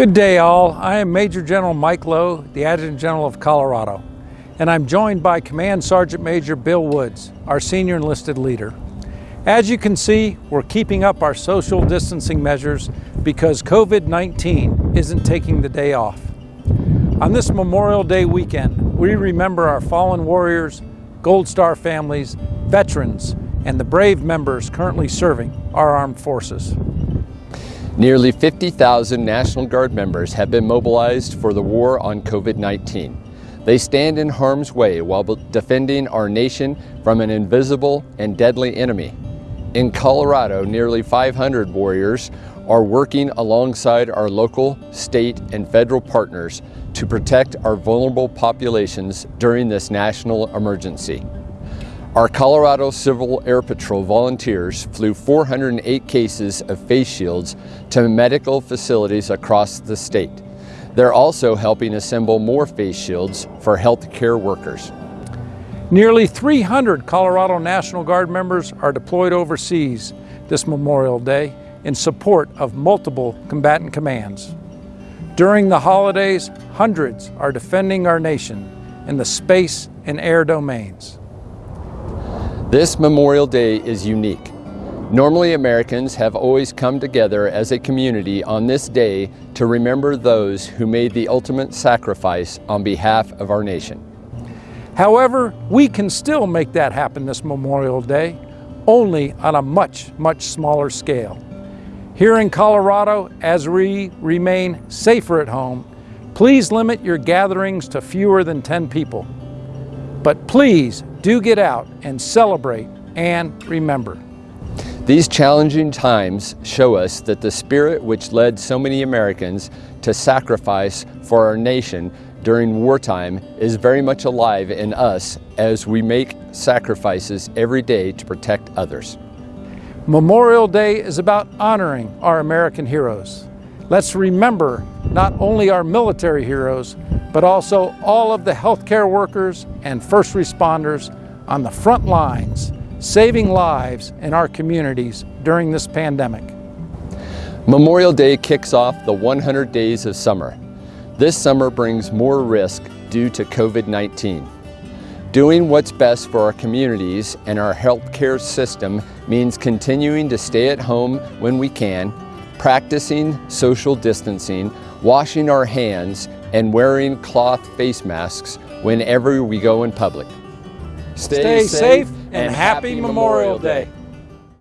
Good day all. I am Major General Mike Loh, the Adjutant General of Colorado, and I'm joined by Command Sergeant Major Bill Woods, our senior enlisted leader. As you can see, we're keeping up our social distancing measures because COVID-19 isn't taking the day off. On this Memorial Day weekend, we remember our fallen warriors, Gold Star families, veterans, and the brave members currently serving our armed forces. Nearly 50,000 National Guard members have been mobilized for the war on COVID-19. They stand in harm's way while defending our nation from an invisible and deadly enemy. In Colorado, nearly 500 warriors are working alongside our local, state, and federal partners to protect our vulnerable populations during this national emergency. Our Colorado Civil Air Patrol volunteers flew 408 cases of face shields to medical facilities across the state. They're also helping assemble more face shields for healthcare workers. Nearly 300 Colorado National Guard members are deployed overseas this Memorial Day in support of multiple combatant commands. During the holidays, hundreds are defending our nation in the space and air domains. This Memorial Day is unique. Normally Americans have always come together as a community on this day to remember those who made the ultimate sacrifice on behalf of our nation. However, we can still make that happen this Memorial Day, only on a much, much smaller scale. Here in Colorado, as we remain safer at home, please limit your gatherings to fewer than 10 people. But please do get out and celebrate and remember. These challenging times show us that the spirit which led so many Americans to sacrifice for our nation during wartime is very much alive in us as we make sacrifices every day to protect others. Memorial Day is about honoring our American heroes. Let's remember not only our military heroes, but also all of the healthcare workers and first responders on the front lines, saving lives in our communities during this pandemic. Memorial Day kicks off the 100 days of summer. This summer brings more risk due to COVID-19. Doing what's best for our communities and our healthcare system means continuing to stay at home when we can, practicing social distancing, washing our hands, and wearing cloth face masks whenever we go in public. Stay, Stay safe and happy Memorial Day.